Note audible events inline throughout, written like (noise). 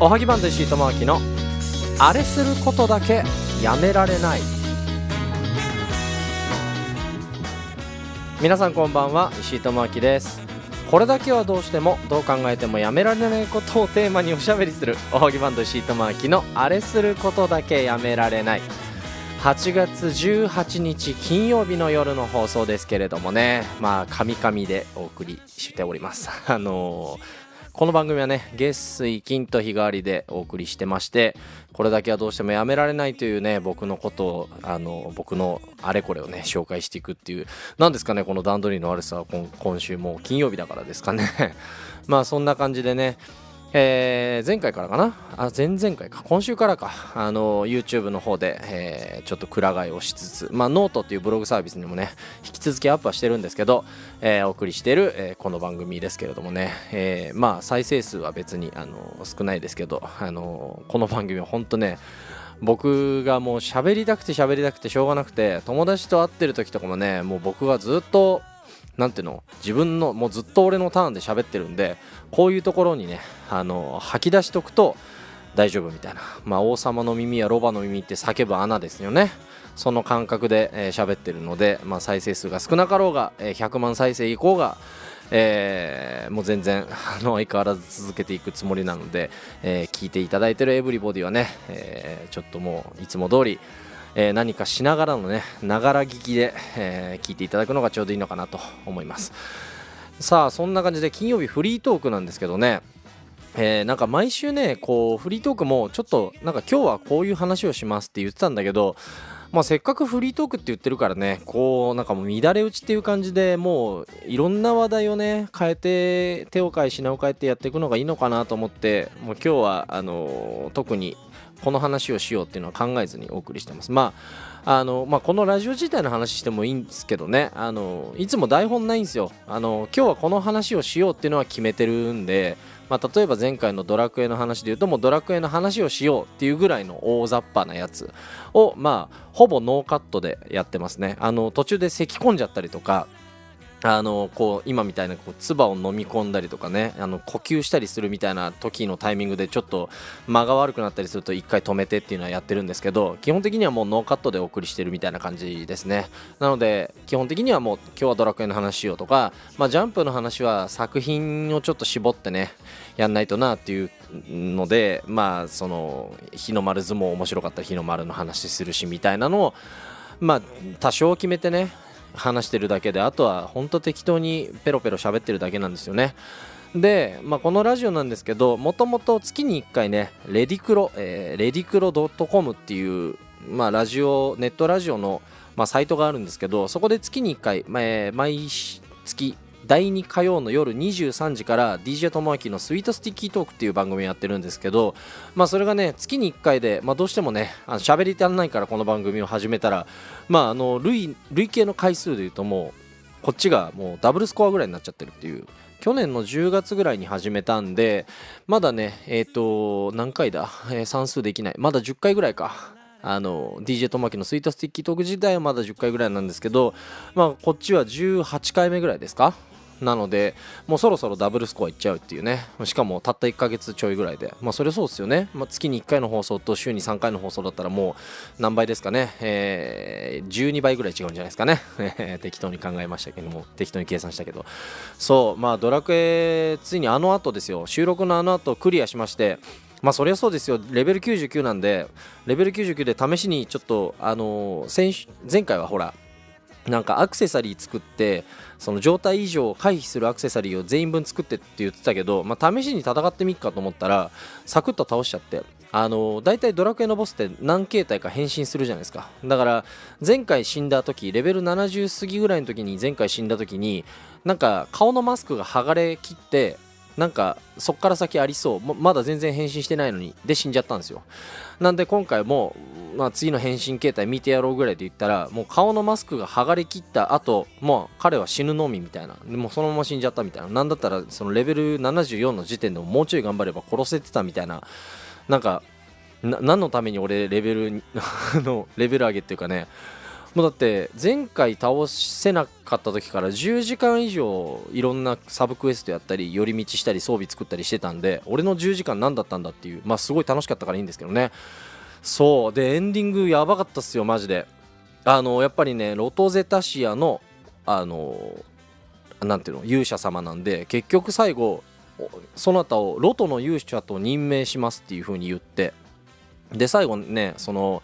おはぎバンド石井智明のあれすることだけやめられない。皆さんこんばんは石井智明です。これだけはどうしてもどう考えてもやめられないことをテーマにおしゃべりするおはぎバンド石井智明のあれすることだけやめられない。8月18日金曜日の夜の放送ですけれどもね。まあカミカミでお送りしております。あのーこの番組はね月水金と日替わりでお送りしてましてこれだけはどうしてもやめられないというね僕のことをあの僕のあれこれをね紹介していくっていう何ですかねこの段取りの悪さは今週も金曜日だからですかね。(laughs) まあそんな感じでねえー、前回からかな？あ前々回か。今週からか。あの YouTube の方で、えー、ちょっとくら替えをしつつまあノートっていうブログサービスにもね引き続きアップはしてるんですけど、えー、お送りしてる、えこの番組ですけれどもね、えまあ再生数は別にあの少ないですけどあのこの番組は本当ね僕がもう喋りたくて喋りたくてしょうがなくて友達と会ってる時とかもねもう僕がずっと何ていうの？自分のもうずっと俺のターンで喋ってるんでこういうところにねあの吐き出しとくと大丈夫みたいな、まあ、王様の耳やロバの耳って叫ぶ穴ですよね。その感覚で喋、えー、ってるので、まあ、再生数が少なかろうが、えー、100万再生以降がえー、もう全然あの相変わらず続けていくつもりなので、えー、聞いていただいてるエブリボディはね、えー、ちょっともういつも通りえー、何かしながらのねながら聞きで、えー、聞いていただくのがちょうどいいのかなと思います。さあそんな感じで金曜日フリートークなんですけどね。えー、なんか毎週ねこうフリートークもちょっとなんか今日はこういう話をしますって言ってたんだけどまあ、せっかくフリートークって言ってるからねこうなんかもう乱れ打ちっていう感じでもういろんな話題をね変えて手を変え品を変えてやっていくのがいいのかなと思ってもう今日はあのー、特にこの話をしようっていうのは考えずにお送りしてます。まああのまあ、このラジオ自体の話してもいいんですけどね。あのいつも台本ないんですよ。あの今日はこの話をしようっていうのは決めてるんで、まあ、例えば前回のドラクエの話で言うともうドラクエの話をしようっていうぐらいの大雑把なやつをまあほぼノーカットでやってますね。あの途中で咳き込んじゃったりとかあのこう今みたいなこう唾を飲み込んだりとかねあの呼吸したりするみたいな時のタイミングでちょっと間が悪くなったりすると1回止めてっていうのはやってるんですけど基本的にはもうノーカットでお送りしてるみたいな感じですね。なので基本的にはもう今日はドラクエの話しようとか、まあ、ジャンプの話は作品をちょっと絞ってねやんないとなっていうのでまあその日の丸相撲面白かったら日の丸の話するしみたいなのをまあ多少決めてね話してるだけであとは本当適当にペロペロ喋ってるだけなんですよね。で、まあ、このラジオなんですけどもともと月に1回ねレディクロ、えー、レディクロ .com っていう、まあ、ラジオネットラジオの、まあ、サイトがあるんですけどそこで月に1回、まあ、毎月第2火曜の夜23時から DJ ともあきのスイートスティッキートークっていう番組をやってるんですけど、まあ、それがね月に1回で、まあ、どうしてもねあの喋り足んないからこの番組を始めたら、まあ、あの累累計の回数でいうともうこっちがもうダブルスコアぐらいになっちゃってるっていう。去年の10月ぐらいに始めたんでまだねえっ、ー、と何回だ、えー、算数できない。まだ10回ぐらいか。あの DJ とまきのスイートスティッキートーク自体はまだ10回ぐらいなんですけどまあこっちは18回目ぐらいですか？なのでもうそろそろダブルスコアいっちゃうっていうね。しかもたった1ヶ月ちょいぐらいで。まあそれそうですよね、まあ、月に1回の放送と週に3回の放送だったらもう何倍ですかね、えー、12倍ぐらい違うんじゃないですかね。適当に考えましたけども。適当に計算したけど。そう。まあドラクエついにあの後ですよ。収録のあの後クリアしまして。まあそりゃそうですよ。レベル99なんで。レベル99で試しにちょっとあのー、前回はほらなんかアクセサリー作ってその状態異常を回避するアクセサリーを全員分作ってって言ってたけど、まあ、試しに戦ってみっかと思ったらサクッと倒しちゃってあの大体ドラクエのボスって何形態か変身するじゃないですか。だから前回死んだ時レベル70過ぎぐらいの時に前回死んだ時になんか顔のマスクが剥がれきってなんかそっから先ありそう。まだ全然変身してないのに。で死んじゃったんですよ。なんで今回も、まあ、次の変身形態見てやろうぐらいで言ったらもう顔のマスクが剥がれきった後もう彼は死ぬのみみたいな。でもそのまま死んじゃったみたいな。なんだったらそのレベル74の時点でももうちょい頑張れば殺せてたみたいな。なんか何のために俺レベル (laughs) のレベル上げっていうかね。もうだって前回倒せなかった時から10時間以上いろんなサブクエストやったり寄り道したり装備作ったりしてたんで俺の10時間何だったんだっていうまあすごい楽しかったからいいんですけどね。そう。でエンディングやばかったっすよマジで。あのやっぱりねロトゼタシアのあのなんていうの勇者様なんで結局最後そなたをロトの勇者と任命しますっていう風に言ってで最後ねその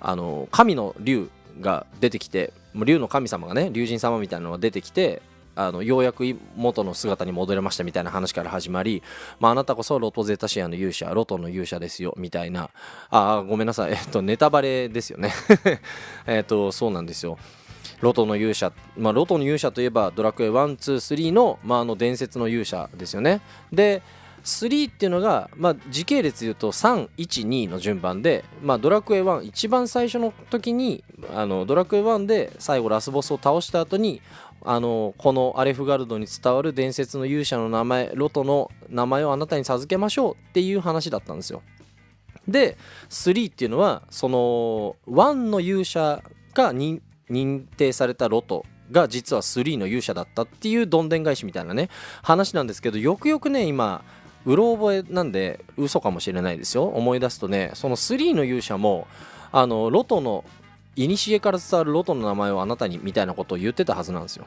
あの神の竜が出てきて竜の神様がね竜神様みたいなのが出てきてあのようやく元の姿に戻れましたみたいな話から始まり、まあ、あなたこそロトゼタシアの勇者ロトの勇者ですよみたいな。あごめんなさい、えっと、ネタバレですよね。(laughs) えっとそうなんですよ。ロトの勇者、まあ、ロトの勇者といえばドラクエ123の,、まあ、あの伝説の勇者ですよね。で3っていうのが、まあ、時系列で言うと312の順番で、まあ、ドラクエ1一番最初の時にあのドラクエ1で最後ラスボスを倒した後にあのこのアレフガルドに伝わる伝説の勇者の名前ロトの名前をあなたに授けましょうっていう話だったんですよ。で3っていうのはその1の勇者が認定されたロトが実は3の勇者だったっていうどんでん返しみたいなね話なんですけどよくよくね今うろ覚えなんで嘘かもしれないですよ。思い出すとねその3の勇者もあのロトの古から伝わるロトの名前をあなたにみたいなことを言ってたはずなんですよ。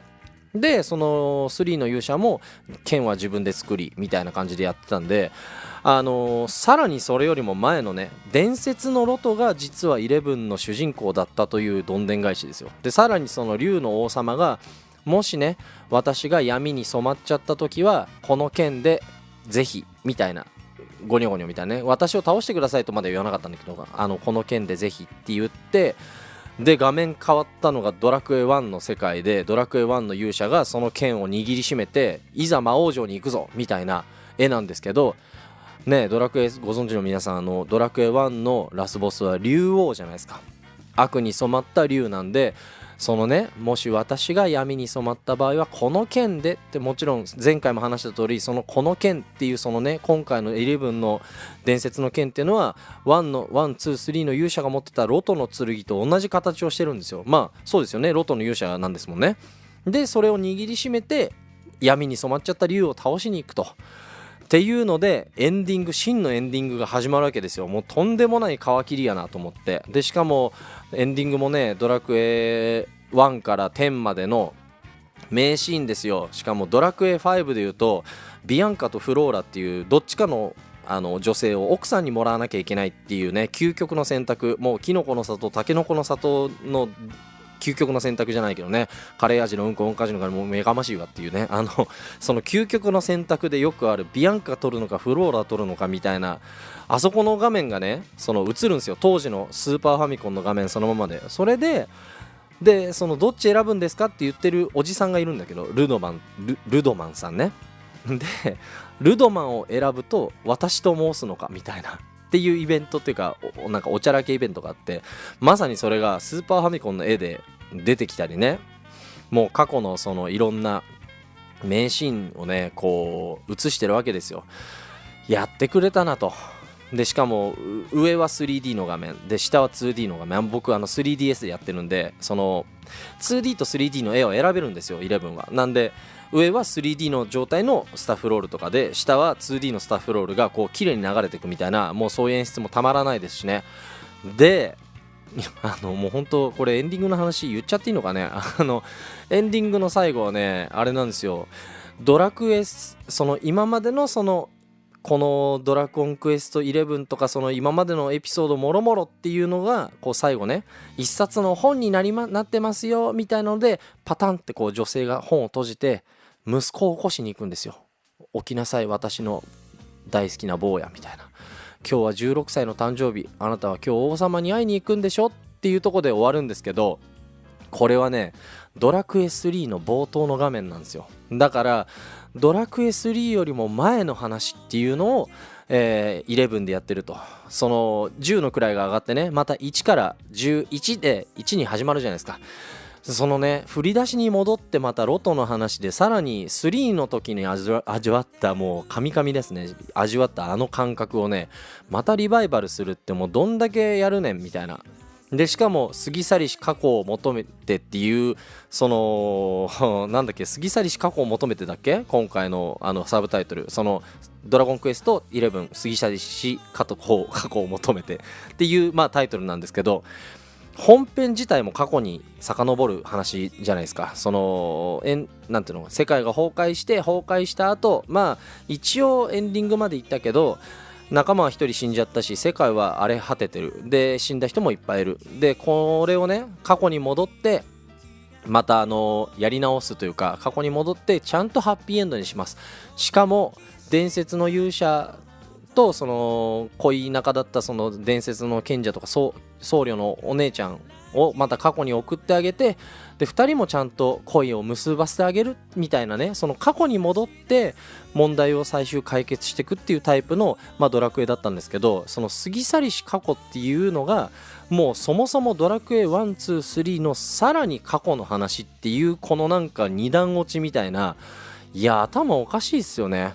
でその3の勇者も剣は自分で作りみたいな感じでやってたんであのー、さらにそれよりも前のね伝説のロトが実はイレブンの主人公だったというどんでん返しですよ。でさらにその竜の王様がもしね私が闇に染まっちゃった時はこの剣でぜひみたいなゴニョゴニョみたいなね私を倒してくださいとまで言わなかったんだけどあのこの剣でぜひって言ってで画面変わったのがドラクエ1の世界でドラクエ1の勇者がその剣を握りしめていざ魔王城に行くぞみたいな絵なんですけどねドラクエご存知の皆さんあのドラクエ1のラスボスは竜王じゃないですか。悪に染まった竜なんでそのねもし私が闇に染まった場合はこの剣でってもちろん前回も話した通りそのこの剣っていうそのね今回の11の伝説の剣っていうのは1の123の勇者が持ってたロトの剣と同じ形をしてるんですよ。まあそうですよね。ロトの勇者なんですもんね。でそれを握りしめて闇に染まっちゃった竜を倒しに行くと。っていうのでエンディング真のエンディングが始まるわけですよ。もうとんでもない皮切りやなと思って。でしかもエンディングもねドラクエ1から10までの名シーンですよ。しかもドラクエ5でいうとビアンカとフローラっていうどっちかのあの女性を奥さんにもらわなきゃいけないっていうね究極の選択。もうキノコの里タケノコの里の究極の選択じゃないけどね。カレー味のうんこうんか味のからもう目がましいわっていうね。(laughs) あのその究極の選択でよくあるビアンカ取るのかフローラ取るのかみたいなあそこの画面がねその映るんですよ。当時のスーパーファミコンの画面そのままで。それででそのどっち選ぶんですかって言ってるおじさんがいるんだけどルドマンルルドマンさんね。でルドマンを選ぶと私と申すのかみたいな。っていうイベントっていうかなんかおちゃらけイベントがあってまさにそれがスーパーファミコンの絵で出てきたりね。もう過去のそのいろんな名シーンをねこう映してるわけですよ。やってくれたなと。でしかも上は 3D の画面。で下は 2D の画面。僕あの 3DS でやってるんでその 2D と 3D の絵を選べるんですよ11は。なんで上は 3D の状態のスタッフロールとかで下は 2D のスタッフロールがこう綺麗に流れていくみたいなもうそういう演出もたまらないですしね。で (laughs) あのもう本当これエンディングの話言っちゃっていいのかね？あのエンディングの最後はねあれなんですよ。ドラクエその今までのそのこの「ドラゴンクエスト11」とかその今までのエピソードもろもろっていうのがこう最後ね一冊の本になり、ま、なってますよみたいなのでパタンってこう女性が本を閉じて息子を起こしに行くんですよ。起きなさい私の大好きな坊やみたいな。今日は16歳の誕生日あなたは今日王様に会いに行くんでしょ？っていうとこで終わるんですけどこれはねドラクエ3の冒頭の画面なんですよ。だからドラクエ3よりも前の話っていうのをえー、11でやってると。その10の位が上がってねまた1から11で1に始まるじゃないですか。そのね振り出しに戻ってまたロトの話でさらに3の時に味わったもうカミカミですね。味わったあの感覚をねまたリバイバルするってもうどんだけやるねんみたいな。でしかも過ぎ去りし過去を求めてっていうその (laughs) なんだっけ過ぎ去りし過去を求めてだっけ？今回のあのサブタイトル。そのドラゴンクエスト11過ぎ去りし過去過去を求めてっていうまあタイトルなんですけど本編自体も過去に遡る話じゃないですか。そのえんなんていうの世界が崩壊して崩壊した後まあ一応エンディングまで行ったけど仲間は1人死んじゃったし世界は荒れ果ててる。で死んだ人もいっぱいいる。でこれをね過去に戻ってまたあのやり直すというか過去に戻ってちゃんとハッピーエンドにします。しかも伝説の勇者とその恋仲だったその伝説の賢者とか僧侶のお姉ちゃんをまた過去に送ってあげてで2人もちゃんと恋を結ばせてあげるみたいなねその過去に戻って問題を最終解決していくっていうタイプの、まあ、ドラクエだったんですけどその過ぎ去りし過去っていうのがもうそもそもドラクエ123のさらに過去の話っていうこのなんか二段落ちみたいないや頭おかしいっすよね。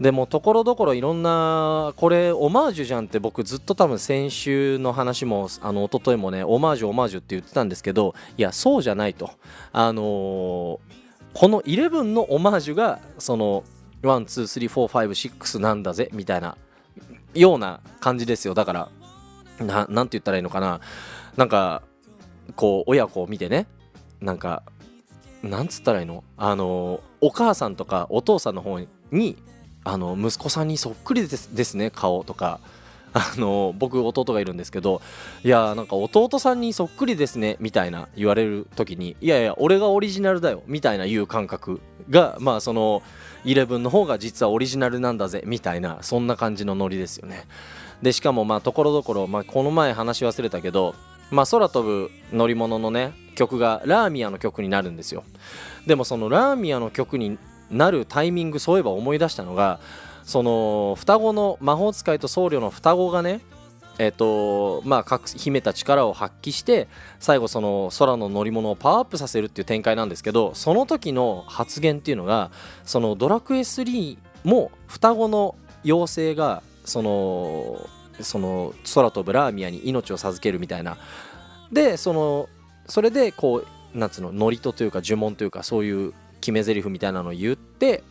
でもところどころいろんなこれオマージュじゃんって僕ずっと多分先週の話もあの一昨日もねオマージュオマージュって言ってたんですけどいやそうじゃないと。あのー、この11のオマージュがその123456なんだぜみたいなような感じですよ。だからななんて言ったらいいのかな。なんかこう親子を見てね。なんかなんつったらいいの？あのお母さんとかお父さんの方にあの息子さんにそっくりですですね顔とか。(laughs) あの僕弟がいるんですけどいやなんか弟さんにそっくりですねみたいな言われる時にいやいや俺がオリジナルだよみたいな言う感覚がまあその11の方が実はオリジナルなんだぜみたいなそんな感じのノリですよね。でしかもまあところどころ、この前話し忘れたけど、まあ、空飛ぶ乗り物のね曲がラーミアの曲になるんですよ。でもそのラーミアの曲になるタイミングそういえば思い出したのがその双子の魔法使いと僧侶の双子がねえっ、とまあ各秘めた力を発揮して最後その空の乗り物をパワーアップさせるっていう展開なんですけどその時の発言っていうのがそのドラクエ3も双子の妖精がそのその空飛ぶラーミアに命を授けるみたいな。でそのそれでこうなんつうの祝詞というか呪文というかそういう決め台詞みたいなのを言って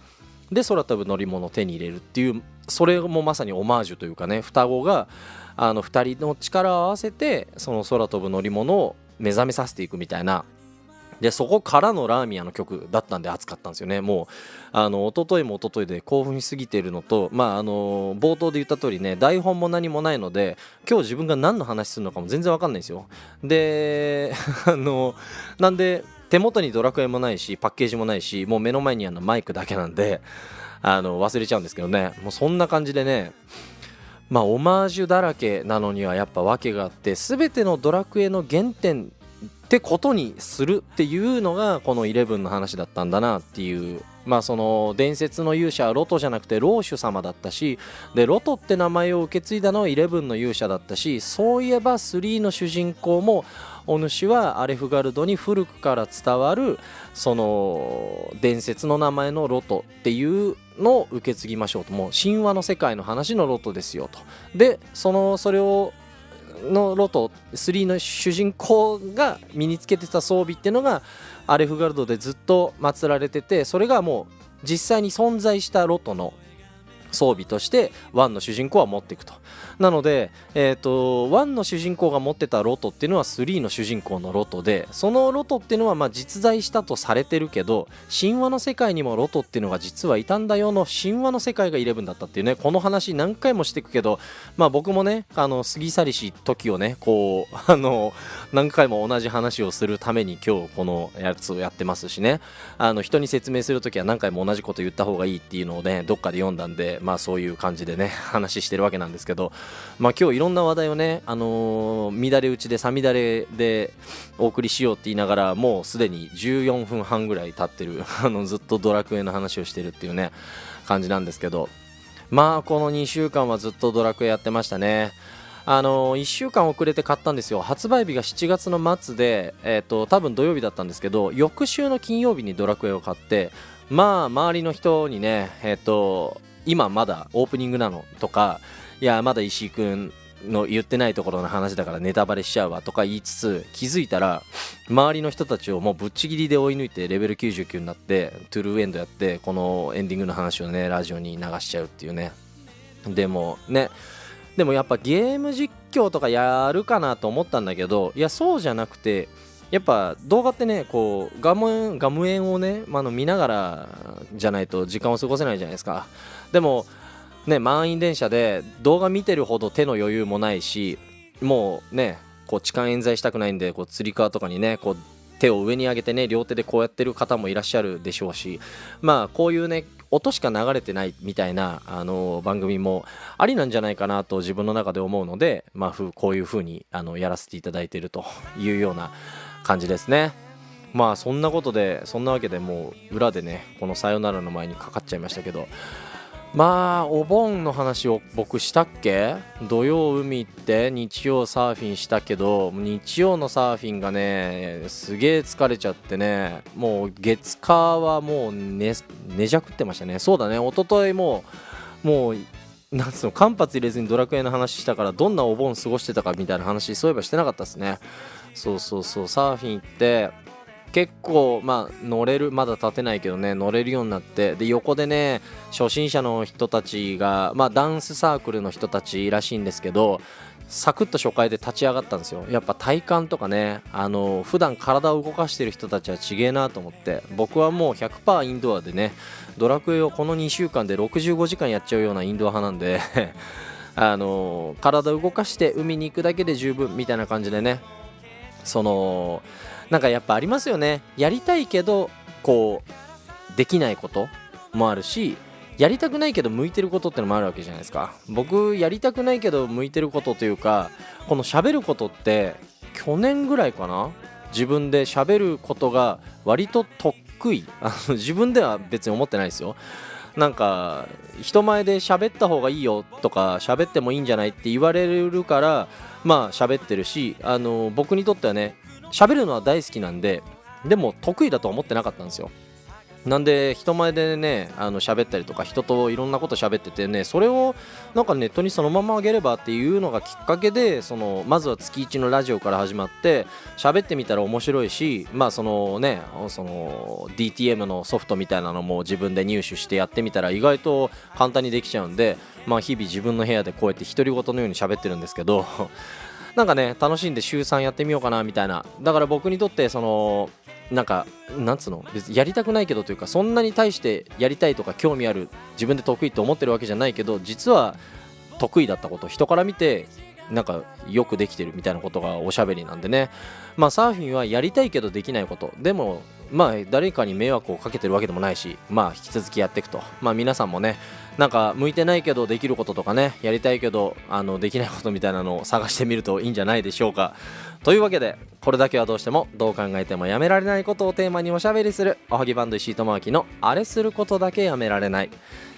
で空飛ぶ乗り物を手に入れるっていうそれもまさにオマージュというかね双子があの2人の力を合わせてその空飛ぶ乗り物を目覚めさせていくみたいな。でそこからのラーミアの曲だったんで熱かったんですよね。もうあの一昨日も一昨日で興奮しすぎているのとまああの冒頭で言った通りね台本も何もないので今日自分が何の話するのかも全然わかんないんですよ。で (laughs) あのなんで手元にドラクエもないしパッケージもないしもう目の前にあのマイクだけなんで (laughs) あの忘れちゃうんですけどね。もうそんな感じでねまあオマージュだらけなのにはやっぱ訳があって全てのドラクエの原点ってことにするっていうのがこの11の話だったんだなっていう。まあその伝説の勇者はロトじゃなくてローシュ様だったしでロトって名前を受け継いだのは11の勇者だったしそういえば3の主人公もお主はアレフガルドに古くから伝わるその伝説の名前のロトっていうのを受け継ぎましょうと。もう神話の世界の話のロトですよと。でそのそれをのロト3の主人公が身につけてた装備っていうのがアレフガルドでずっと祀られててそれがもう実際に存在したロトの装備として1の主人公は持っていくと。なので、えーと、1の主人公が持ってたロトっていうのは3の主人公のロトでそのロトっていうのはま実在したとされてるけど神話の世界にもロトっていうのが実はいたんだよの神話の世界が11だったっていうねこの話何回もしていくけどまあ僕もねあの過ぎ去りし時をねこう (laughs) あの何回も同じ話をするために今日このやつをやってますしね。あの人に説明する時は何回も同じこと言った方がいいっていうのをねどっかで読んだんでまあそういう感じでね (laughs) 話してるわけなんですけどまあ今日いろんな話題をねあのー、乱れ打ちでさみだれでお送りしようって言いながらもうすでに14分半ぐらい経ってる (laughs) あのずっとドラクエの話をしてるっていうね感じなんですけどまあこの2週間はずっとドラクエやってましたね。あの、1週間遅れて買ったんですよ。発売日が7月の末で、えーと、多分土曜日だったんですけど翌週の金曜日にドラクエを買ってまあ周りの人にねえっ、ー、と今まだオープニングなのとかいやまだ石井君の言ってないところの話だからネタバレしちゃうわとか言いつつ気づいたら周りの人たちをもうぶっちぎりで追い抜いてレベル99になってトゥルーエンドやってこのエンディングの話をねラジオに流しちゃうっていうね。でもねでもやっぱゲーム実況とかやるかなと思ったんだけどいやそうじゃなくてやっぱ動画ってねこうガムガム園をね、まあ、の見ながらじゃないと時間を過ごせないじゃないですか。でもね満員電車で動画見てるほど手の余裕もないしもうねこう痴漢冤罪したくないんでこうつり革とかにねこう手を上に上げてね両手でこうやってる方もいらっしゃるでしょうしまあこういうね音しか流れてないみたいなあの番組もありなんじゃないかなと自分の中で思うので、まあ、こういう風にあにやらせていただいているというような感じですね。まあそんなことでそんなわけでもう裏でねこの「さよなら」の前にかかっちゃいましたけどまあお盆の話を僕したっけ？土曜海行って日曜サーフィンしたけど日曜のサーフィンがねすげえ疲れちゃってねもう月火はもう寝寝じゃくってましたね。そうだね。一昨日ももうなんつうの間髪入れずにドラクエの話したからどんなお盆過ごしてたかみたいな話そういえばしてなかったですね。そうそうそうサーフィン行って結構まあ乗れるまだ立てないけどね乗れるようになってで横でね初心者の人たちがまあダンスサークルの人たちらしいんですけどサクッと初回で立ち上がったんですよ。やっぱ体幹とかねあの普段体を動かしてる人たちはちげえなと思って僕はもう100%インドアでねドラクエをこの2週間で65時間やっちゃうようなインドア派なんで (laughs) あの体を動かして海に行くだけで十分みたいな感じでねそのなんかやっぱありますよね。やりたいけどこうできないこともあるしやりたくないけど向いてることってのもあるわけじゃないですか。僕やりたくないけど向いてることというかこの喋ることって去年ぐらいかな？自分で喋ることが割と得意。あの自分では別に思ってないですよ。なんか人前で喋った方がいいよとか喋ってもいいんじゃないって言われるからまあ喋ってるしあの僕にとってはね喋るのは大好きなんででも得意だと思ってなかったんですよ。なんで人前でねあの喋ったりとか人といろんなこと喋っててねそれをなんかネットにそのままあげればっていうのがきっかけでそのまずは月1のラジオから始まって喋ってみたら面白いしまあそのねその DTM のソフトみたいなのも自分で入手してやってみたら意外と簡単にできちゃうんでまあ日々自分の部屋でこうやって独り言のように喋ってるんですけどなんかね楽しんで週3やってみようかなみたいな。だから僕にとってそのなんかなんつうの？別にやりたくないけどというかそんなに対してやりたいとか興味ある自分で得意って思ってるわけじゃないけど実は得意だったこと人から見てなんかよくできてるみたいなことがおしゃべりなんでね。まあサーフィンはやりたいけどできないこと。でもまあ誰かに迷惑をかけてるわけでもないしまあ引き続きやっていくと。まあ皆さんもねなんか向いてないけどできることとかねやりたいけどあのできないことみたいなのを探してみるといいんじゃないでしょうか。というわけでこれだけはどうしてもどう考えてもやめられないことをテーマにおしゃべりするおはぎバンド石井智明のあれすることだけやめられない。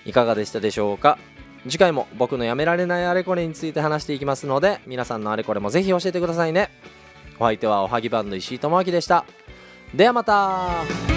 いかがでしたでしょうか？次回も僕のやめられないあれこれについて話していきますので皆さんのあれこれもぜひ教えてくださいね。お相手はおはぎバンド石井智明でした。ではまた。